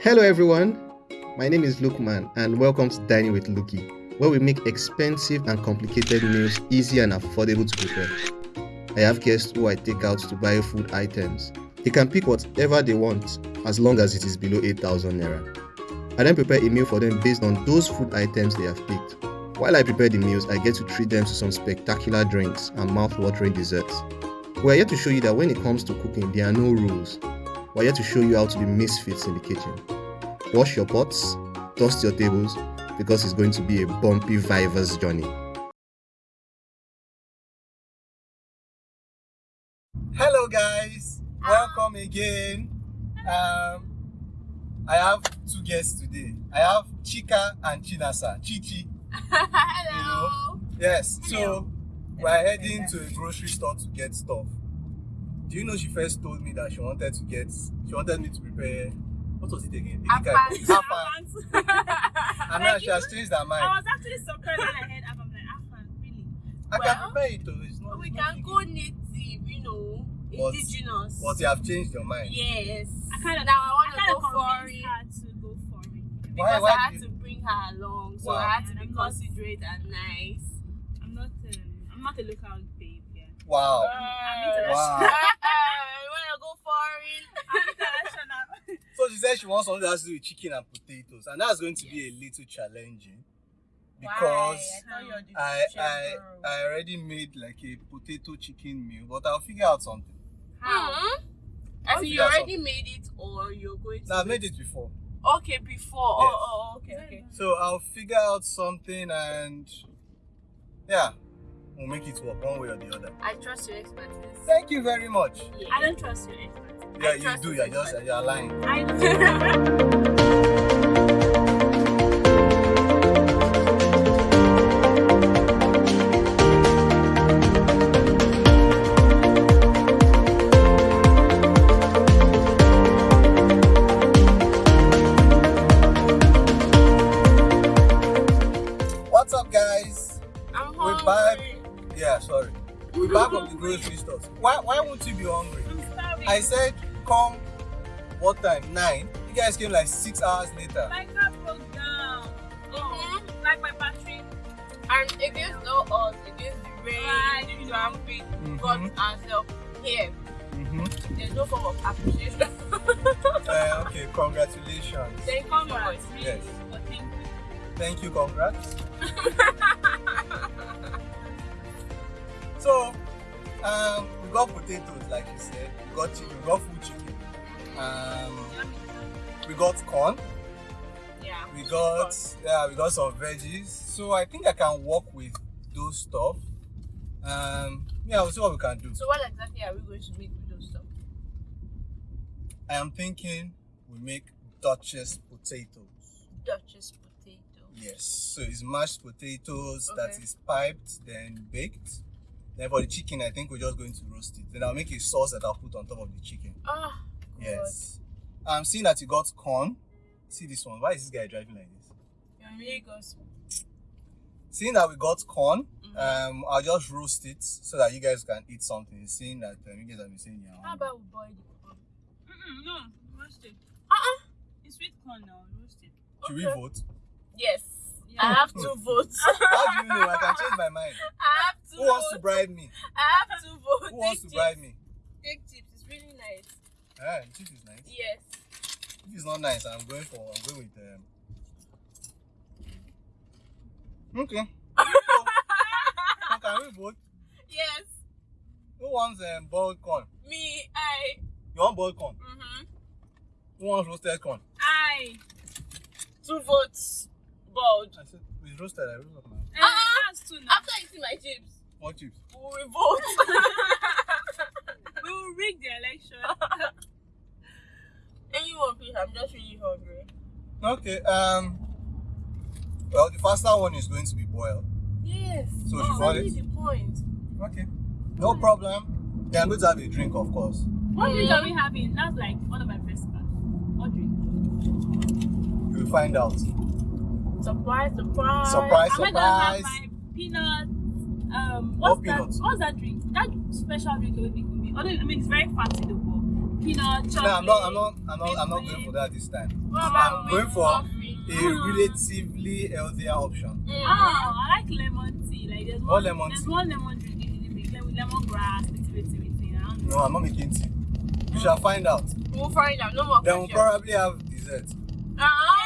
Hello, everyone. My name is Lukman, and welcome to Dining with Luki, where we make expensive and complicated meals easy and affordable to prepare. I have guests who I take out to buy food items. They can pick whatever they want as long as it is below 8,000 naira. I then prepare a meal for them based on those food items they have picked. While I prepare the meals, I get to treat them to some spectacular drinks and mouth-watering desserts. We're here to show you that when it comes to cooking, there are no rules. We're here to show you how to be misfits in the kitchen. Wash your pots, dust your tables, because it's going to be a bumpy Vivers journey. Hello guys, welcome again. Um, I have two guests today. I have Chika and Chinasa. Chichi. Hello. Yes. Hello. So we're heading to a grocery store to get stuff. Do you know she first told me that she wanted to get she wanted me to prepare what was it again? Afangs. Afang. And now she has changed her mind. I was actually surprised when I heard Afang. I'm like, Afang, really? I can prepare it though. It's not, we it's can big. go native, you know, But- indigenous. But you have changed your mind. Yes. I kind of now I want I kind to of go for it her to go for it. Because why I had you- to bring her along, so Wow. I had to And be I'm not- considerate and nice. I'm not. Um, I'm not a local babe. Yeah. Wow. I'm international. Wow. you want to go for it? I'm international. So she said she wants something that has to do with chicken and potatoes, and that's going to be a little challenging because I I I already made like a potato chicken meal, but I'll figure out something. Hmm? I I'll think you out already made it, or you're going to. Now I've made it before, Okay, before. Yes. Oh, oh, okay, okay. so I'll figure out something, and yeah, we'll make it work one way or the other. I trust your expertise. Thank you very much. Yeah. I don't trust your expert. Yeah, I you do. you You're just you're lying. I do. guys came like six hours later. my car broke down. Oh, Mhm. like my battery. And against no odds, against the rain, Right. the traffic, Mhm. got ourselves here. Mm-hmm. There's no form of appreciation. Uh, okay, congratulations. Thank you so much. Congrats, really. Yes. Thank you. Thank you, congrats. So, um, we got potatoes, like you said. We got chicken, we got full chicken. Um, Yummy. We got corn. Yeah. We got yeah, we got some veggies. So I think I can work with those stuff. Um, yeah, we'll see what we can do. So what exactly are we going to make with those stuff? I am thinking we make Duchess potatoes. Duchess potato. Yes, so it's mashed potatoes that Okay. is piped, then baked. Then for the chicken, I think we're just going to roast it. Then I'll make a sauce that I'll put on top of the chicken. Ah, good. Yes. I'm seeing that you got corn. See this one. Why is this guy driving like this? You're in Lagos. Seeing that we got corn, Mhm. um, I'll just roast it so that you guys can eat something. Seeing that um, you guys have been saying you're How about we boil the corn? Mm-mm, no, roasted. Uh-uh. It's sweet corn now, roasted. Should we vote? Yes. Yeah. I have two votes. How do you know? I can change my mind. I have two Who wants to bribe me? I have two votes. Who wants to Take bribe me? Take chips. It's really nice. Ah, the chief is nice. Yes. If it's not nice, I'm going for. I'm going with um. Okay. so can we vote? Yes. Who wants um, boiled corn? Me, I. You want boiled corn? Mm-hmm. Who wants roasted corn? I. Two votes. boiled. I said it's roasted. I roasted now. Uh, Uh-uh. That's two now. After eating my chips, What chips? we will vote. We will rig the election. Anyone, please. I'm just really hungry. Okay. Um. Well, the faster one is going to be boiled. Yes. So That's you got really the point. Okay. No problem. They are going to have a drink, of course. What drink are we having? That's like one of my best parts. What drink? You will find out. Surprise, surprise. Surprise. Am I gonna have surprise. my peanut? Um, What what's that? peanuts? What's that drink? That special drink you make with me. Although I mean it's very fancy though, but peanut, chocolate. No, I'm not. I'm not. I'm not. I'm not going for that this time. What about I'm with going for coffee? a relatively healthier option. Mm. Ah, I like lemon tea. Like there's one, lemon there's tea? one lemon drink in the big with lemongrass, don't know. No, I'm not making tea. We shall find out. We'll find out. No more Then we'll questions. probably have dessert. Ah! we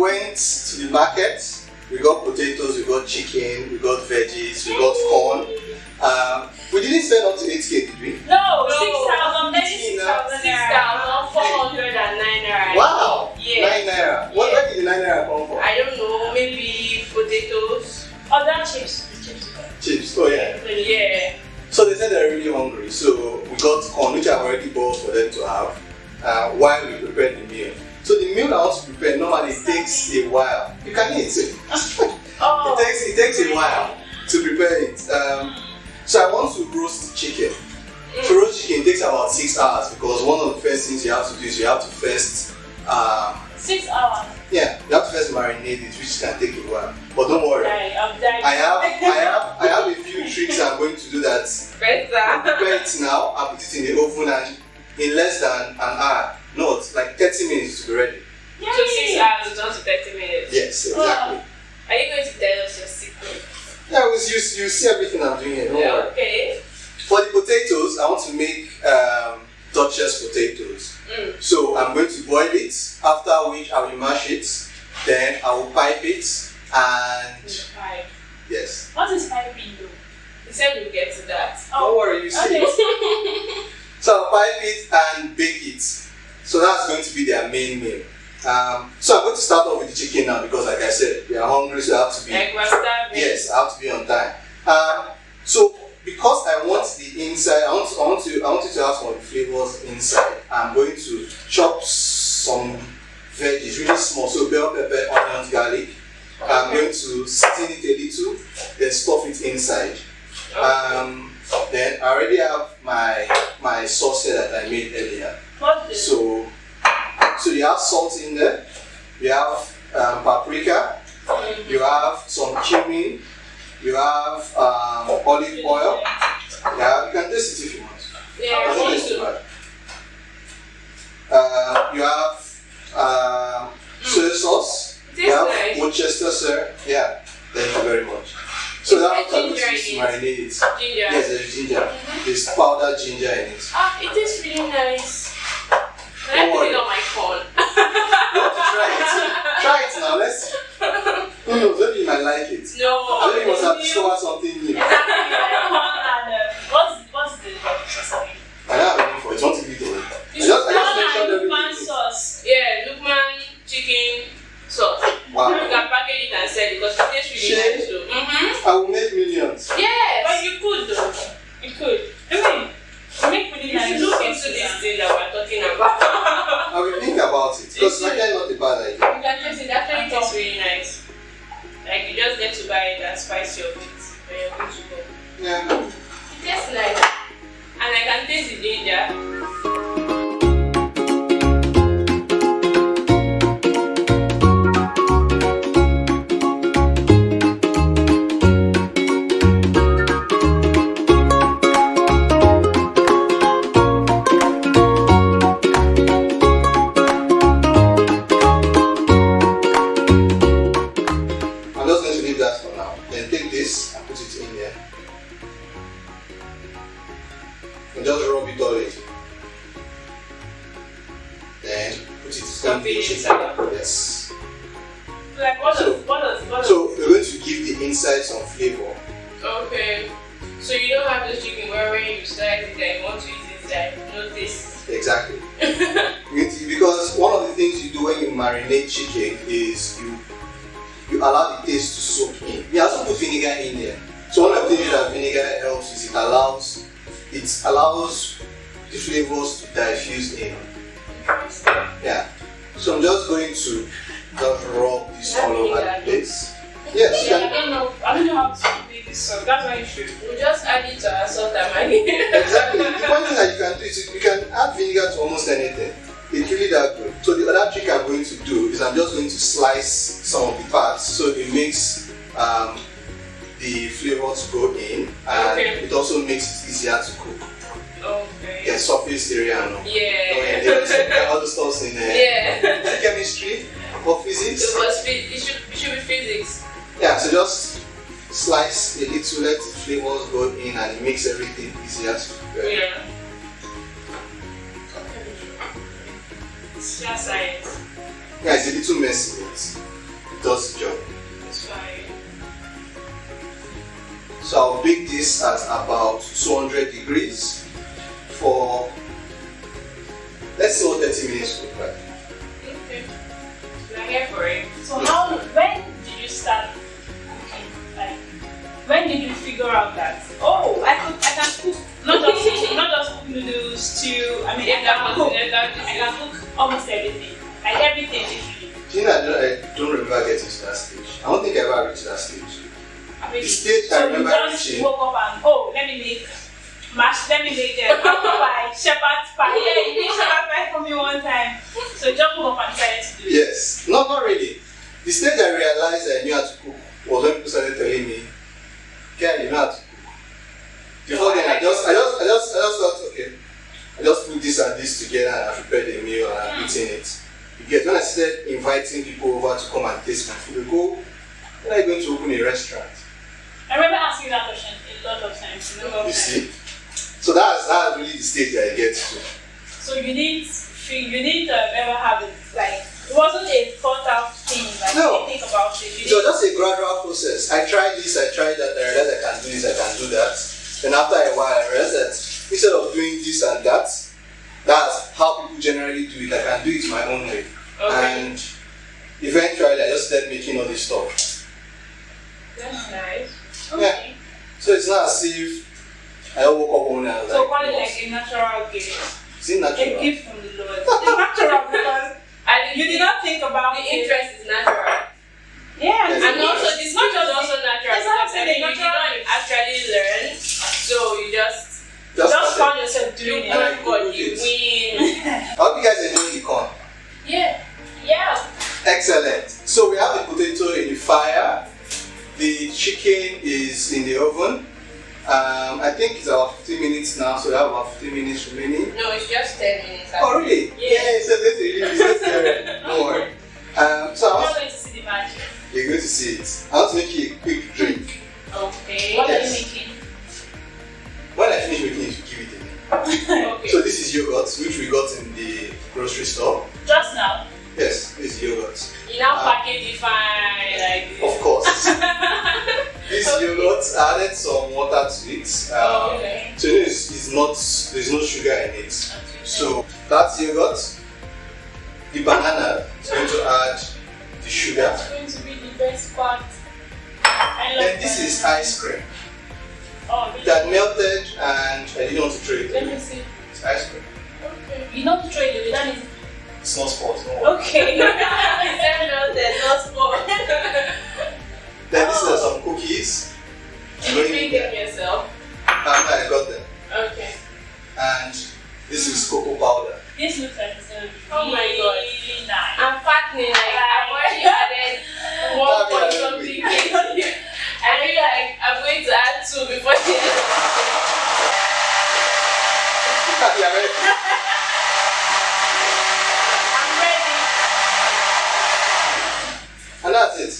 went to the market. We got potatoes, we got chicken, we got veggies, we got corn. Um, we didn't spend up to 8k, did we? No, No. 6,000, maybe Tina. 6,000 naira. Wow! Yeah. Nine naira. What, where did the nine naira come from? I don't know, maybe potatoes. Other chips. Chips. Chips. Oh yeah. Yeah. So they said they're really hungry, so we got corn, which I've already bought for them to have, uh, while we prepared the meal. So the meal I want to prepare normally takes a while. You can eat it. Oh. It takes it takes a while to prepare it. Um, so I want to roast chicken. To roast chicken takes about six hours because one of the first things you have to do is you have to first, um, Six hours. yeah, you have to first marinate it, which can take a while. But don't worry, I'm dying. I have I have I have a few tricks I'm going to do that Better. prepare it now and put it in the oven and in less than an hour, not like 30 minutes to be ready. So six hours down to 30 minutes. Yes, exactly. Are you going to tell us your secret? Yeah, you, you, you see everything I'm doing here, don't worry. Okay. For the potatoes, I want to make um, Duchess potatoes. Mm. So I'm going to boil it, after which I will mash it, then I will pipe it, and Five. yes. What is piping though? You said we'll get to that. Don't worry, you see. Okay. So I'll pipe it and bake it. So that's going to be their main meal. Um, so I'm going to start off with the chicken now because, like I said, we are hungry, so I have to be. Yes, I have to be on time. Um, so because I want the inside, I want, to, I want to, I want you to have some flavors inside. I'm going to chop some veggies, really small, so bell pepper, onions, garlic. I'm going to season it a little, then stuff it inside. Um, then I already have my my sauce here that I made earlier. This? So, so you have salt in there, you have um, paprika, you have some cumin, you have um, olive oil. Yeah, you can taste it if you want. Yeah, I Doesn't taste too to. bad. Uh, you have um, soy sauce. It You have nice. Worcestershire. Yeah, thank you very much. So Is that ginger to in marinate. Ginger. Yes, there's ginger. There's powdered ginger in it. Ah, it is really nice. Can I Don't put worry. it on my corn? You want to try it? Try it now. Let's see. Who knows? Maybe you might like it. No. Maybe you must have New- discovered something new. Exactly, like and uh, what's what's the recipe? I don't have any for it. Want to give it away? I You just, I should just corn mentioned and Lukman everything. sauce. Yeah, Lukman chicken sauce. You Wow. can package it and sell it because it tastes really Shit. nice too. Mm-hmm. I will make millions. Yes. But you could though. You could. I mean, you make really You should look into this and- thing that we're talking about. I will think about it because You like should. not a bad idea. you can taste it. Actually, it tastes really nice. Like you just get to buy it and spice your meat when you're good to go. Yeah. It tastes nice, and I can taste the ginger. Going to just rub this all over the place. Yes, Yeah, I don't know. I don't know how to need this salt. That's why you should. We just add it to our salt and maggi. exactly. The one thing that you can do is you can add vinegar to almost anything. It's really that good. So the other trick I'm going to do is I'm just going to slice some of the parts so it makes um, the flavor to go in and Okay. it also makes it easier to cook. Okay. Yeah, surface area and all. Yeah. Oh, yeah, there are the stuff in there. Yeah. Chemistry or physics. It was it should it should be physics. Yeah, so just slice a little, let the flavors go in and it makes everything easier to prepare. Yeah. It's just science. Yeah, it's a little messy, but it does the job. It's fine. So I'll bake this at about 200 degrees for let's say what 30 minutes to cook. Okay. We're here for it. So how when did you start cooking? Like when did you figure out that oh I could I can cook not just not just cook noodles, stew, I mean I can cook I can cook almost everything. Like everything literally. Do you know, I don't, I don't remember getting to that stage. I don't think I ever reached that stage. I mean The stage I so remember you just reaching- woke up and oh let me make mash let me make um, apple pie, shepherd's pie. Yeah, you made shepherd's pie for me one time. So you woke up and to do it. Yes, not not really. The stage I realized I knew how to cook was when people started telling me, "Ken, you know how to cook." Before then, I just, I just, I just, I just thought, okay, I just put this and this together and I prepared a meal and I'm eating it. You get when I started inviting people over to come and taste my food, they go, "When are you going to open a restaurant?" I remember asking that question a lot of times. A lot of You times. see, so that's that's really the stage that I get to. So you didn't feel you didn't um, ever have it like it wasn't a thought out thing like No. think about it. You It was didn't, just a gradual process. I tried this, I tried that, I realized I can do this, I can do that. And after a while, I realized that instead of doing this and that, that's how people generally do it. I can do it my own way. Okay. And eventually, I just started making all this stuff. That's nice. okay. So it's not as if I woke up one day and was So like, call it like a natural gift. is it A natural? gift from the Lord. It's natural because And you did not think about the it. interest is natural. Yeah, Yes. And also just this not is just also natural It's not because I saying mean you didn't actually learn. So you just Just just found yourself doing And I it. work God, you win. I hope you guys enjoy the corn. Yeah. Yeah. Excellent. So we have the potato in the fire. The chicken is in the oven. Um, I think it's about 15 minutes now, so we have about 15 minutes remaining. No, it's just ten minutes. And this is cocoa powder. this looks like it's gonna be Oh my God. really nice. I'm fattening like I've already added one point something. I feel like I'm going to add two before the end of Yeah, right. I'm ready. And that's it.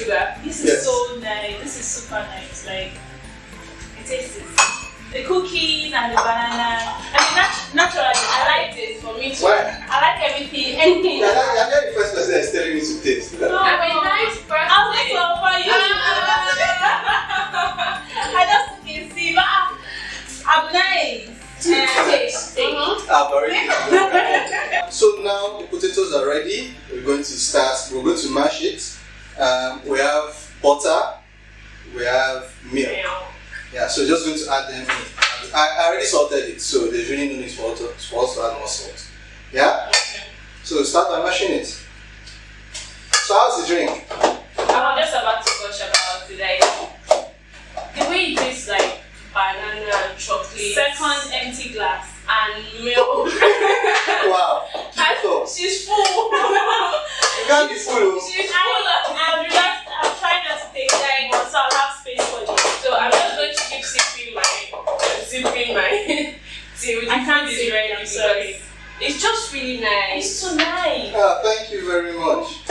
It? There's no sugar. This is Yes. so nice. This is super nice. Like, it tastes it. The cookies and the banana. I mean, naturally, I like this for me too. Why? I like everything, anything. You're not, you're not the first person that's telling me to taste. I'm a nice person. I'll take some for you. I just can see, but I'm- I'm nice. Uh, taste, taste. I've already done. So now the potatoes are ready. We're going to start. We're going to mash it. Um, we have butter. We have milk. Yeah, so just going to add them in. I, I already salted it, so there's really no need for us to, for us to add more salt. Yeah? So start by mashing it. So how's the drink? I'm just about to gush about it. Like, the way it tastes like banana and chocolate. Second empty glass. and milk. Wow. And So, she's full. you can't be full. oh. she's I, full of I'm just, I'm trying not to take time, so I'll have space for you. So I'm just going to keep sipping my, sipping my tea with I the can't food is sip, ready I'm because sorry. It's just really nice. It's so nice. Ah, thank you very much.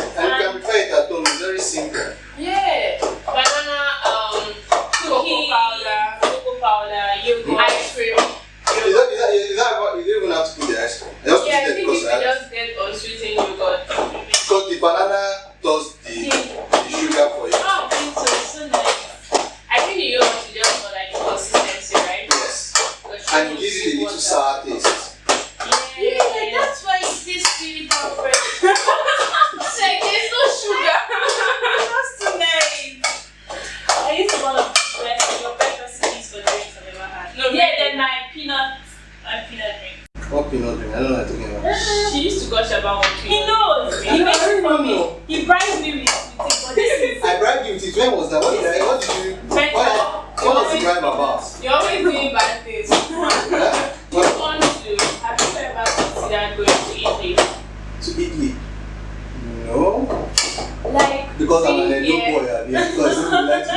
She used to gush about what He knows. He makes it don't for me. He bribes me with, with it, but this is. I bribed you with it. When was that? What did I, what did you, what, what was the bribe about? You're always doing bad things. Huh? You want to, have you ever considered going to Italy? To Italy? No. Like, Because I'm an being Edo here- boy. I mean, because you like to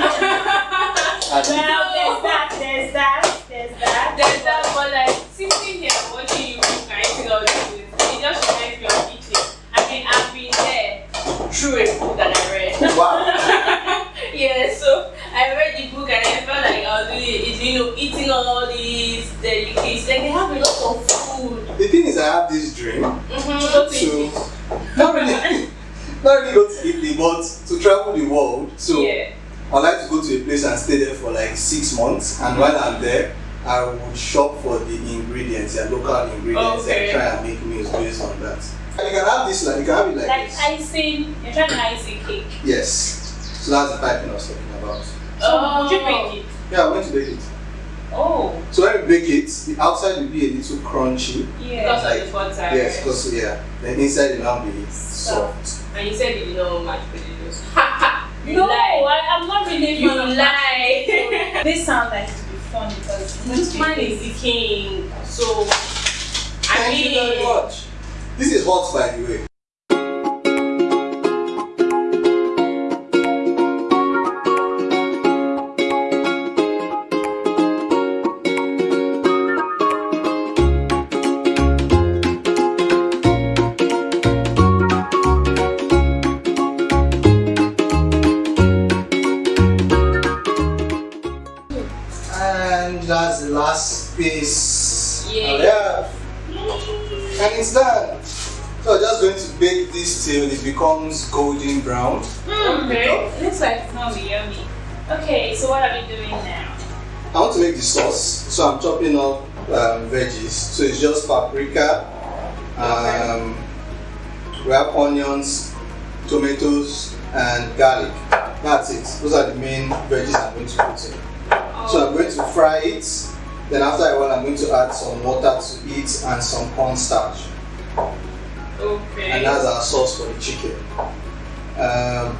Well, there's that, there's that, there's that. There's that, but like sitting here watching you cook and eating all these things, it just reminds me of Italy. I mean, I've been there through a book that I read. Wow. yeah, so I read the book and I felt like I was you know, eating all these delicacies. Like they have a lot of food. The thing is, I have this dream Mm-hmm. Go to to not really, not really go to Italy, but to travel the world. So yeah. I like to go to a place and stay there for like six months. And while I'm there, I would shop for the ingredients, their local ingredients, Okay. and try and make have this like you can have it like, Like this. icing, you're trying to ice a cake. Yes. So that's the piping I was talking about. Oh, oh. So would you bake it? Yeah, I went to bake it. Oh, So when you bake it, the outside will be a little crunchy. yeah. Because of the butter. Yes, because yeah, then inside it will now be soft. And you said you didn't know much potatoes. you no, lie. I, I'm not really You fan of lie. This sounds like to be fun because This man is the king. So, I Thank mean, you very much. This is hot by the way. And that's the last piece. Oh, yeah. And it's done. So I'm just going to bake this till it becomes golden brown. okay. it looks like it's gonna be yummy. Okay, so what are we doing now? I want to make the sauce, so I'm chopping up um, veggies. So it's just paprika, um, we have onions, tomatoes, and garlic. That's it. Those are the main veggies I'm going to put in. So I'm going to fry it. Then after a while, I'm going to add some water to it and some cornstarch. Okay. And that's our sauce for the chicken. Um,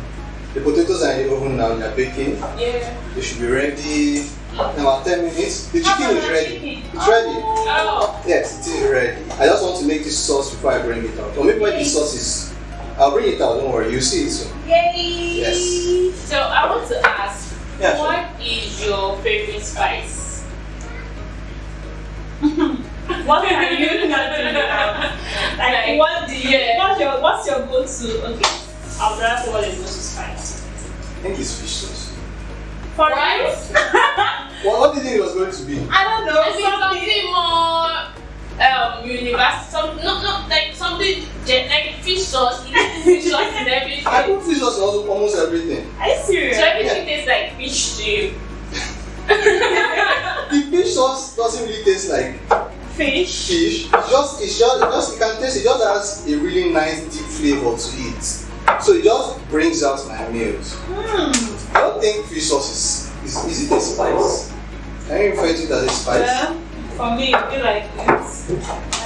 the potatoes are in the oven now, they're baking. yeah. They should be ready in about 10 minutes. The chicken is ready. It's ready. Oh. Yes, it is ready. I just want to make this sauce before I bring it out. Or maybe when the sauce is, I'll bring it out, don't worry, you'll see it soon. Yay! Yes. So I want to ask, Yeah, sure. what is your favorite spice? What are you not doing now? Like, Like, what do you? yeah. What's your What's your go-to? Okay, I'll rather say what is go-to spice. I think it's fish sauce. For What? Well, what did you think it was going to be? I don't know. I think something- something more um universal some no no like something like fish sauce you fish sauce in everything I put fish sauce in almost almost everything. Are you serious? so everything tastes like fish to you The fish sauce doesn't really taste like Fish. fish. It's just it's just it just you can taste it just has a really nice deep flavor to it. So it just brings out my meals. Hmm. I don't think fish sauce is is, is it a spice? Can you refer to it as a spice? Well, for me, I feel like it's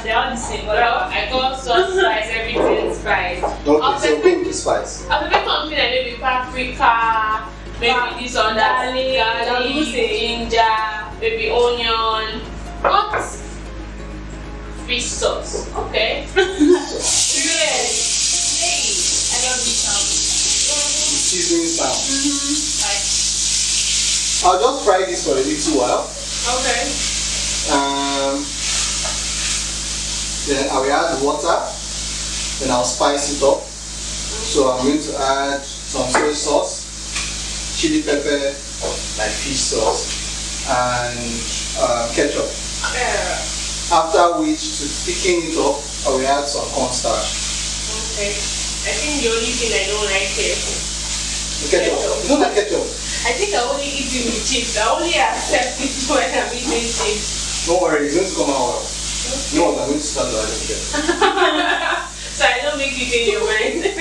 they're all the same. But well I call sauce spice everything spice Okay, so go with spice. I prefer something like maybe paprika maybe this or that Garlic, garlic garlic. ginger maybe onion not fish sauce okay Yes. I love this sound. Seasoning sound. Like, I'll just fry this for a little while. okay Um, then I will add water. Then I'll spice it up. So I'm going to add some soy sauce, chili pepper, like fish sauce, and uh, ketchup. yeah. After which, to thicken it up, I will add some cornstarch. okay I think the only thing I don't like is The ketchup. You don't like ketchup? I think I only eat it with chips I only accept it when I'm eating chips Don't worry, it's going to come out know what? I'm going to start adding again. so I don't make it in your mind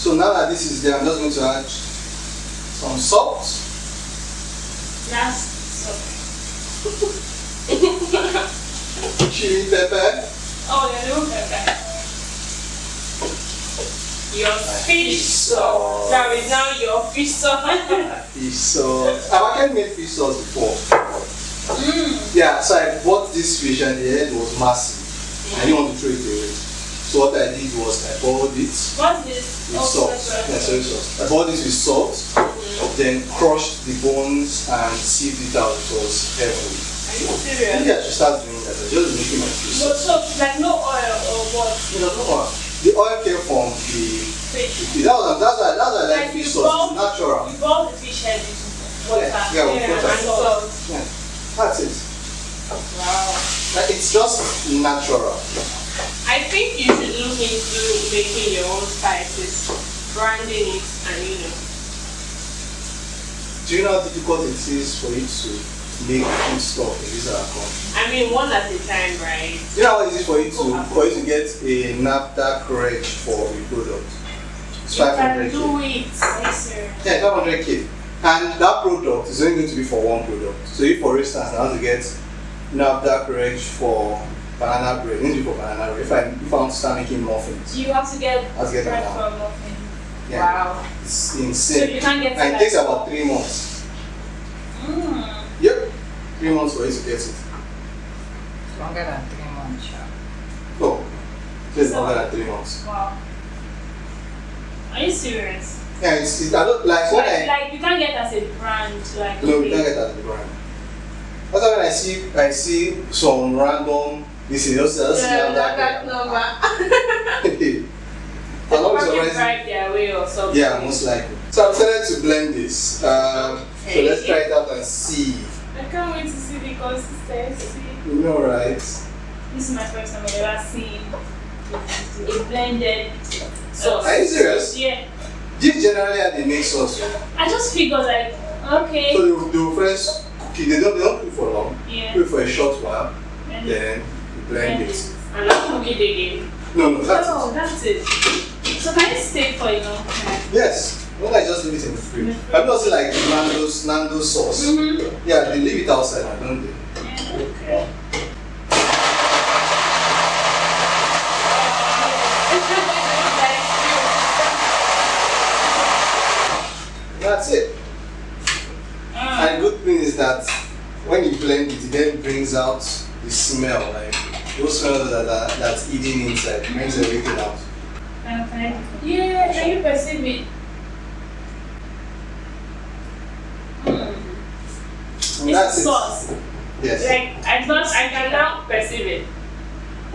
So now that this is there, I'm just going to add some salt. that's chili pepper, Oh, yeah, look at that. your fish sauce that is now your fish sauce fish sauce. I've actually made fish sauce before. Hmm. Yeah, so I bought this fish and the head was massive. I didn't want to throw it away. So what I did was I boiled it What's this? Oh, salt. Yeah, soy sauce. I boiled it with salt, mm-hmm. then crushed the bones and sieved it out. It was. Are you serious Maybe I should start doing that. Just making my fish So, like no oil or what? No, uh, the oil came from the. Fish. That was that's why that's why I like Like fish sauce. It's natural. You boil the fish head water. Yeah, yeah, with and salt. Yeah, that's it. wow Like, it's just natural. I think you should look into making your own spices, branding it, and you know. Do you know how difficult it is for you to make food stuff in this our country? I mean, one at a time, right? You know how easy for you to for you to get a NAFDAC reg for a product? It's You can 500k. do it. You serious? Yeah, 500k. And that product is only going to be for one product. So if for instance I want to get NAFDAC reg for banana bread, to for banana bread. If I if I want to start making muffins, You have to get Let's get bread for a muffin. yeah, Wow. it's insane. So you can't get And it takes about three months. Mm. Yep, three months for you to get it. Longer than three months, yeah. Oh, so it's So- longer than three months. Wow. Are you serious? Yeah, it's, it's I don't like when Like, I like you can't get as a brand, like no, you okay. can't get that at the brand. That's why when I see I see some random this is just just Yeah, have that, that. that number. I'm not Probably surprised. drive their way or something. Yeah, most likely. So I'm starting to blend this. Um, so let's try it out and see. I can't wait to see the consistency. You know, right? This is my first time I've ever seen a blended sauce. Are you serious? Yeah. This generally are the main sauce. I just figured like, okay. they will, they will first cook it. They don't they don't cook for long. Yeah. Cook for a short while. And Then you blend it. And not cook it again. No, no, that's oh, it. that's it. So can it stay for a long time? Yes. When I just leave it in the fridge. You not seen like Nando's Nando's sauce? Mm-hmm. Yeah, they leave it outside, don't they? Okay. That's it. Ah. And the good thing is that when you blend it, it then brings out the smell, like those smells that are that's eating inside, brings everything out. Okay. Yeah, can you perceive it? Mm. And It's that's sauce. it. Yes. Like, I thought I can now perceive it.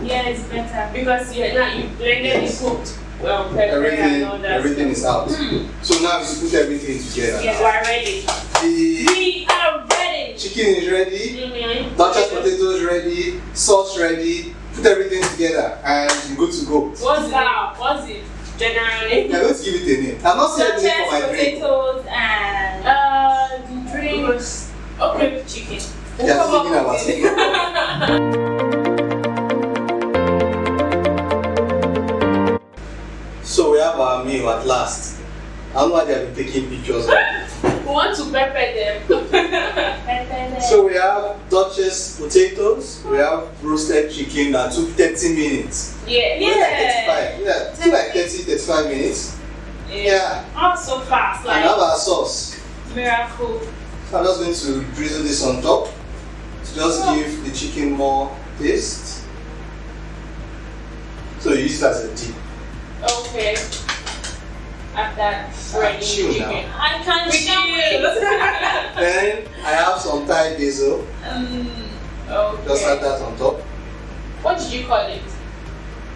Yeah, it's better. Because you now you blended Yes. it cooked well, pepper and all everything, everything is out. Mm. So now you put everything together. Yes, we're ready. The We are ready. chicken is ready, Mm-hmm. Duchess potatoes ready, sauce ready. Put everything together and you're good to go. What's that? What's it? Generally. I'm going to give it a name. I'm not saying anything for my drink. potatoes, and Uh, the drink was okay. Chicken. We'll Yeah, come up about with it. So we have our meal at last. I don't know why they have been taking pictures of it. We want to pepper them. So we have Duchess potatoes, we have roasted chicken that took 30 minutes. yeah. Maybe like 35. Yeah, took like 30, 35 minutes. Yeah. oh, so fast, And like have our sauce. miracle. So I'm just going to drizzle this on top to just Oh. give the chicken more taste. So you use it as a dip. Okay. After shredding chill now. chicken. I can't We can't. Then I have some Thai basil. Um, Just add that on top. What did you call it?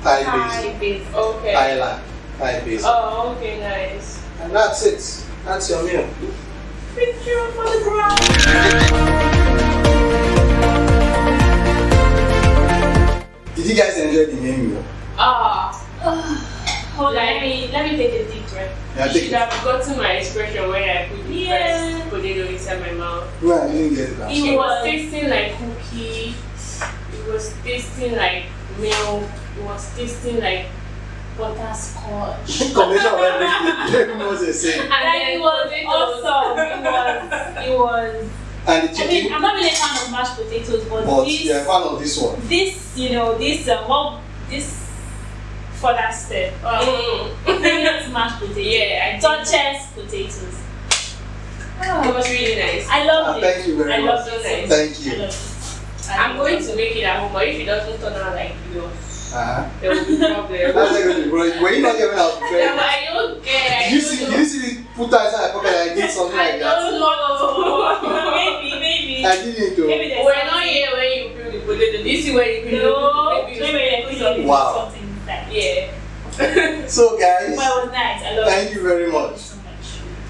Thai basil. Basil. Okay. Thailand. Thai basil. Oh, okay, nice. And that's it. That's your meal. Picture for the. Did you guys enjoy the main meal? Ah, Hold on, let me let me take a deep breath. Yeah, you should it. have gotten my expression when I put the Yeah. first potato inside my mouth. No, I didn't get it. It It was was- tasting like cookie. It was tasting like milk. It was tasting like butterscotch. Combination of everything. You don't even know what they're saying. And then it was awesome. It was it was. And the I chicken, mean, I'm not really a fan of mashed potatoes, but, but this you're a fan of this one. this you know this um, well this for that step. Mm. Favorite mashed potatoes. Yeah, I did. Duchess potatoes. It was really nice. I Ah, love it. thank you very I much. love it. Nice. Thank I you. love it. I I'm going to make it at home, but if it doesn't turn out like yours, Uh-huh. there will be How's problem. that going to be, bro? Were you not giving out the Yeah, but I don't care. Did you see? Did you see me put that inside my pocket and I did something I like that? I don't know. maybe, maybe. I didn't do. Maybe there's We're not here when you peel the potato. This is where you peel No, the maybe potato. there's Maybe something, Wow. something inside. Yeah. So guys, But it was nice. I love thank it. you very Thank you much. so much.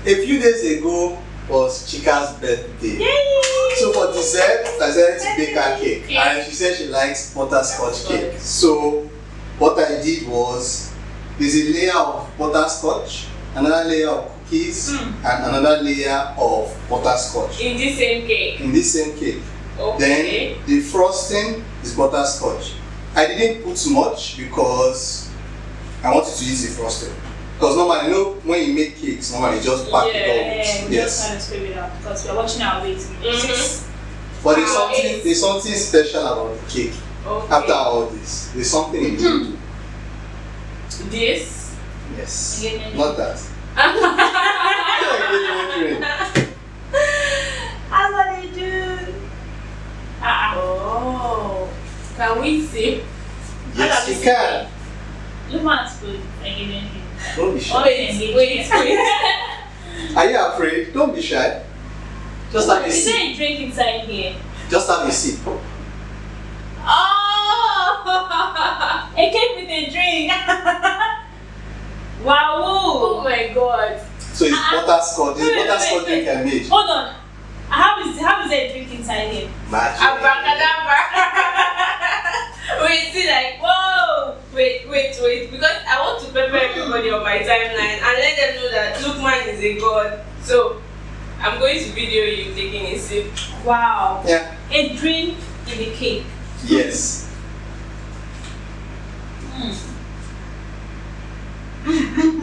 A few days ago was Chika's birthday. Yay! So for dessert, I decided to bake her cake, and she said she likes butterscotch cake. So what I did was, there's a layer of butterscotch, another layer of cookies, and another layer of butterscotch In this same cake. in this same cake. Okay. Then the frosting is butterscotch. I didn't put much because I wanted to use the frosting. Because normally, you know, when you make cakes, normally you just pack Yeah, it all. Yeah, we just yes. kind of scrape it out because we're watching our weight. Mhm. But there's Ah, something, it's- there's something special about the cake. Okay. After all this, there's something in it. This. Yes. Not that. Engagement ring. That's what they do. Ah, Oh. Can we see? Yes, you can. look man's food. Engagement ring. Don't be shy. Wait, wait, wait. Are you afraid? Don't be shy. Just have a Is there sip. a drink inside here? Just have a sip. Oh! it came with a drink. wow. oh my god. So it's Ah, butterscotch. It's wait, wait, butterscotch wait, drink I made. Hold on. How is how is there a drink inside here? Magic. Abracadabra. wait, see, like, whoa. Wait, wait, wait. Because I want to prepare everybody on my timeline and let them know that Lukman is a god. So, I'm going to video you taking a sip. Wow. Yeah. A drink in a cake. Yes. Hmm.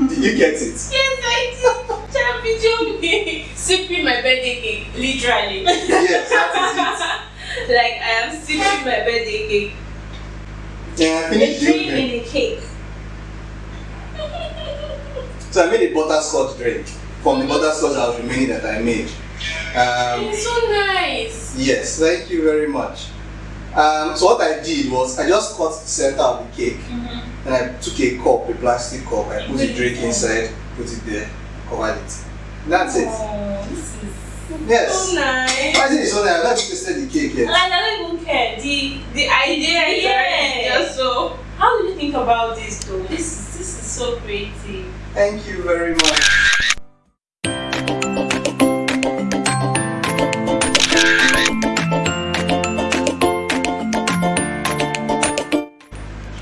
Did you get it? Yes, I did. Tell video me. Sipping my birthday cake, literally. Yes, that like, I am sipping my birthday cake. Yeah, A finish the drink in a cake. So I made a butterscotch drink from the butterscotch that was remaining that I made. Um, It's so nice. yes, thank you very much. Um, so what I did was I just cut the center of the cake and I took a cup, a plastic cup, I put the drink inside, put it there, covered it. That's it. Oh, this is. Yes. So nice. Why is it so nice? I've not tasted the cake yet. I don't yeah, the the idea is yeah. just so. How do you think about this though? This this is so creative. Thank you very much.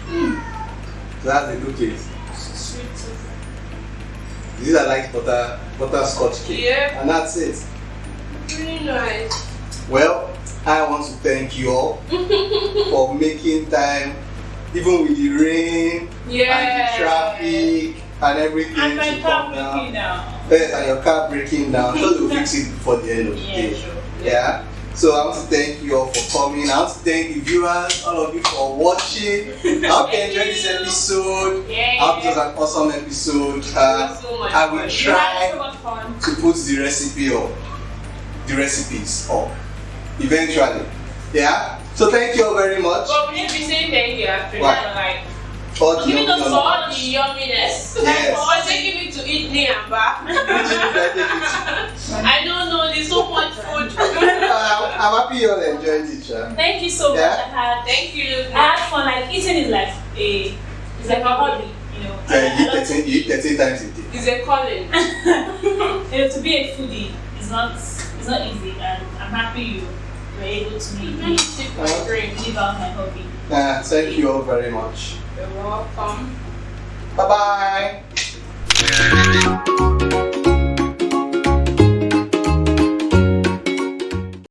Hmm. That's the good cake. Sweet tooth. These are like butter butterscotch cake. Yeah. And that's it. Really nice. Well, I want to thank you all for making time, even with the rain Yeah. and the traffic and everything. And my to car come down. breaking now. Yes, and your car breaking down. So they'll fix it before the end of the Yeah, day. sure. Yeah. So I want to thank you all for coming. I want to thank the viewers, all of you for watching. I hope you enjoyed this episode. Yeah. I hope it was an awesome episode. Uh, so I will fun. You so try to put the recipe up, the recipes up, eventually. Yeah. So thank you all very much. But we need to be saying thank you after Why? that, like All the Giving us all the yumminess. Yes. For taking me to eat near and back. I take it. I don't know, there's so much food. Uh, I'm happy you all enjoyed it. Sha. Thank you so much. Yeah. I had Thank you. I had fun. Like eating is like a it's like a hobby, you know. Uh, you eat 13, you eat 13 times a day. It's a calling. you know, to be a foodie is not it's not easy, and I'm happy you were able to make me Sip my drink. live my hobby. Thank you all very much. You're welcome. Bye bye.